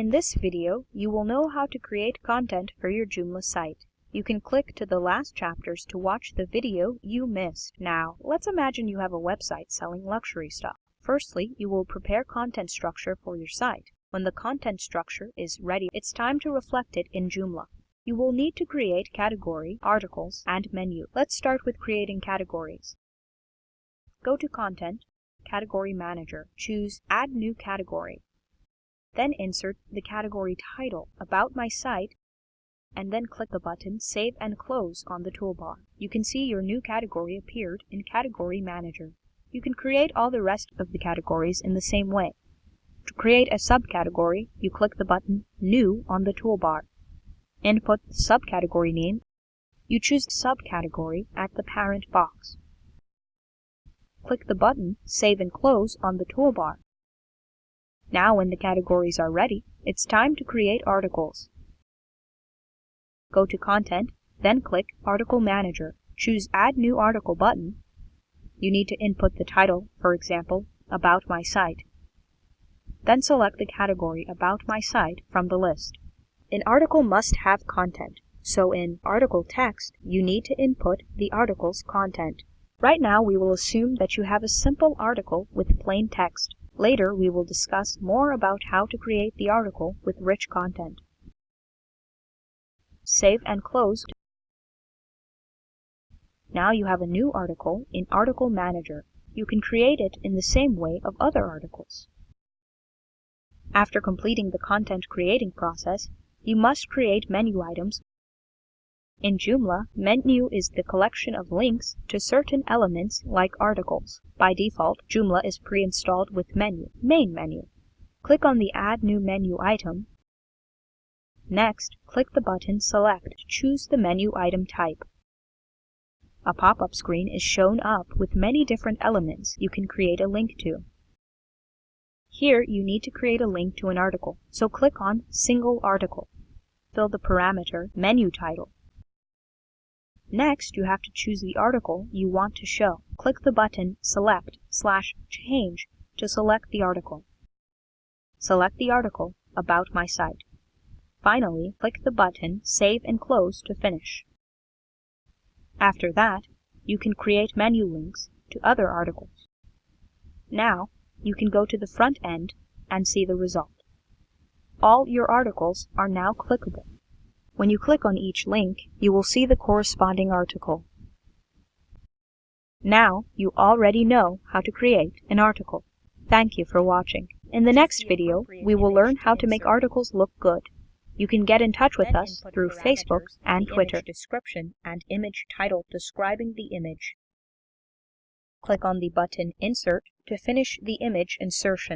In this video, you will know how to create content for your Joomla site. You can click to the last chapters to watch the video you missed. Now, let's imagine you have a website selling luxury stuff. Firstly, you will prepare content structure for your site. When the content structure is ready, it's time to reflect it in Joomla. You will need to create category, articles, and menu. Let's start with creating categories. Go to Content, Category Manager. Choose Add New Category. Then insert the category title, About My Site, and then click the button Save and Close on the toolbar. You can see your new category appeared in Category Manager. You can create all the rest of the categories in the same way. To create a subcategory, you click the button New on the toolbar. Input the subcategory name. You choose Subcategory at the parent box. Click the button Save and Close on the toolbar. Now when the categories are ready, it's time to create articles. Go to Content, then click Article Manager. Choose Add New Article button. You need to input the title, for example, About My Site. Then select the category About My Site from the list. An article must have content, so in Article Text, you need to input the article's content. Right now we will assume that you have a simple article with plain text. Later, we will discuss more about how to create the article with rich content. Save and close. Now you have a new article in Article Manager. You can create it in the same way of other articles. After completing the content creating process, you must create menu items in Joomla, menu is the collection of links to certain elements like articles. By default, Joomla is pre-installed with menu, main menu. Click on the Add New Menu item. Next, click the button Select to choose the menu item type. A pop-up screen is shown up with many different elements you can create a link to. Here, you need to create a link to an article, so click on Single Article. Fill the parameter Menu Title Next, you have to choose the article you want to show. Click the button Select slash Change to select the article. Select the article About My Site. Finally, click the button Save and Close to finish. After that, you can create menu links to other articles. Now, you can go to the front end and see the result. All your articles are now clickable. When you click on each link, you will see the corresponding article. Now, you already know how to create an article. Thank you for watching. In the next video, we will learn how to make articles look good. You can get in touch with us through Facebook and Twitter. description and image title describing the image. Click on the button Insert to finish the image insertion.